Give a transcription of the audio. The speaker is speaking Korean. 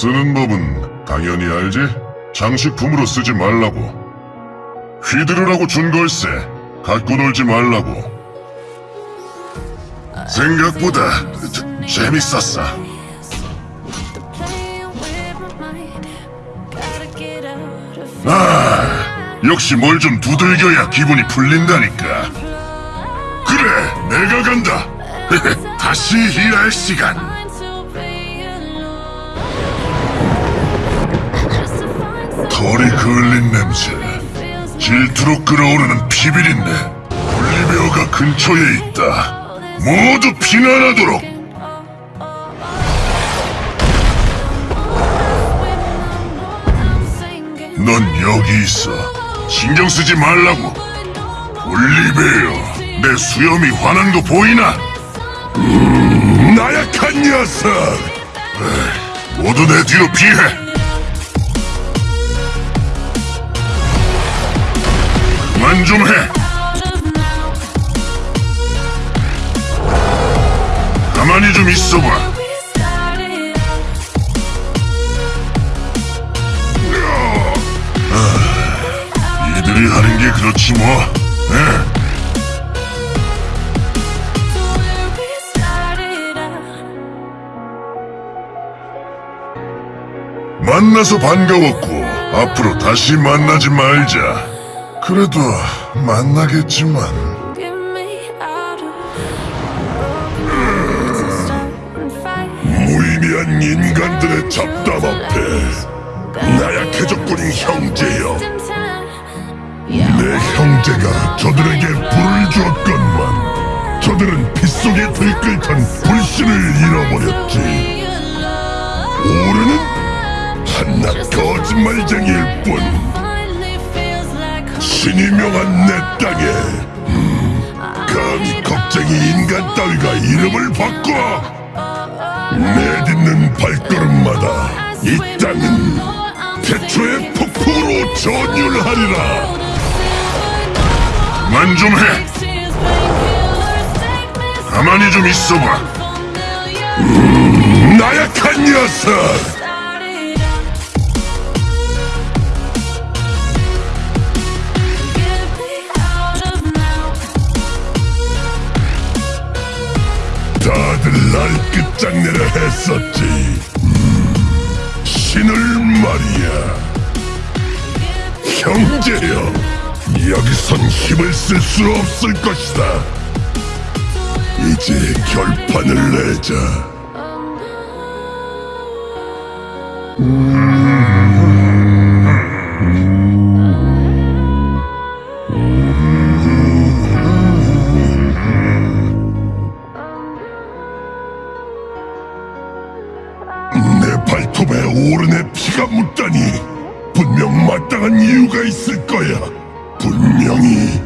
쓰는 법은 당연히 알지? 장식품으로 쓰지 말라고. 휘두르라고 준 걸세. 갖고 놀지 말라고. 생각보다 재- 재밌었어. 아, 역시 뭘 좀 두들겨야 기분이 풀린다니까. 그래, 내가 간다. 다시 일할 시간. 털이 그을린 냄새. 질투로 끓어오르는 피비린내. 올리베어가 근처에 있다. 모두 피난하도록. 넌 여기 있어. 신경 쓰지 말라고. 올리베어, 내 수염이 화난 거 보이나? 음, 나약한 녀석. 모두 내 뒤로 피해. 그만 좀 해. 가만히 좀 있어봐. 이들이 하는 게 그렇지 뭐. 에? 만나서 반가웠고 앞으로 다시 만나지 말자. 그래도 만나겠지만. 무의미한 인간들의 잡담 앞에 나약해졌군 형제여. 내 형제가 저들에게 불을 주었건만 저들은 빗속에 들끓던 불신을 잃어버렸지. 오르는 한낱 거짓말쟁이일 뿐 신이 명한 내 땅에 음, 감히 겁쟁이 인간 따위가 이름을 바꿔 내딛는 발걸음마다 이 땅은 태초의 폭풍으로 전율하리라 그만 좀 해! 가만히 좀 있어봐 나약한 녀석! 장내려 했었지. 음, 신을 말이야. 형제여, 여기선 힘을 쓸 수 없을 것이다. 이제 결판을 내자. 내 오른의 피가 묻다니 분명 마땅한 이유가 있을 거야. 분명히